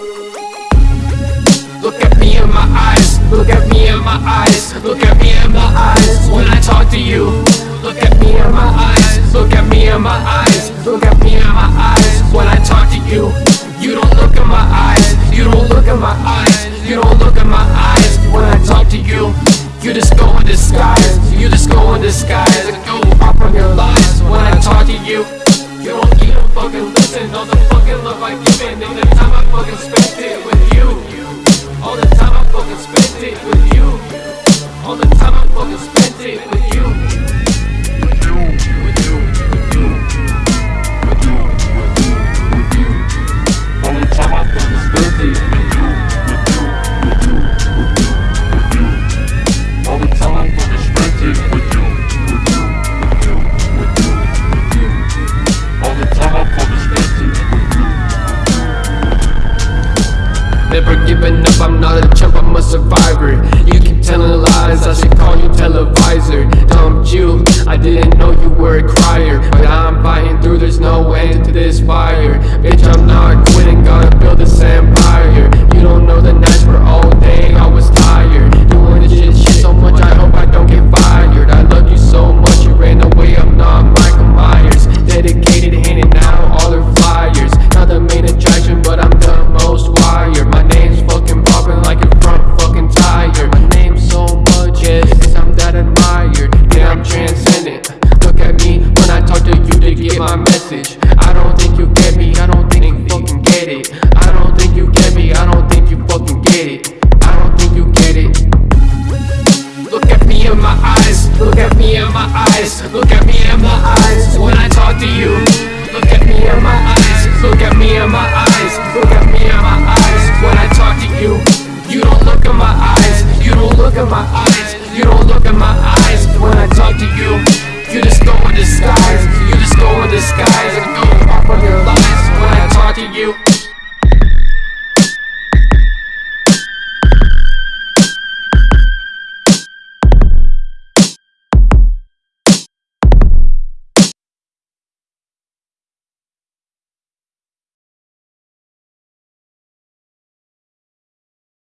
Look at me in my eyes, look at me in my eyes, look at me in my eyes when I talk to you. Look at me in my eyes, look at me in my eyes, look at me in my eyes when I talk to you. You don't look in my eyes, you don't look in my eyes, you don't look in my eyes when I talk to you. Time I Never giving up, I'm not a chump, I'm a survivor. You keep telling lies, I should call you televisor. Dumped you, I didn't know you were a crier But I'm get it. I don't think you get it. Look at me in my eyes. Look at me in my eyes. Look at me in my eyes. When I talk to you, look at me in my eyes. Look at me in my eyes. Look at me in my eyes. When I talk to you, you don't look in my eyes. You don't look in my eyes.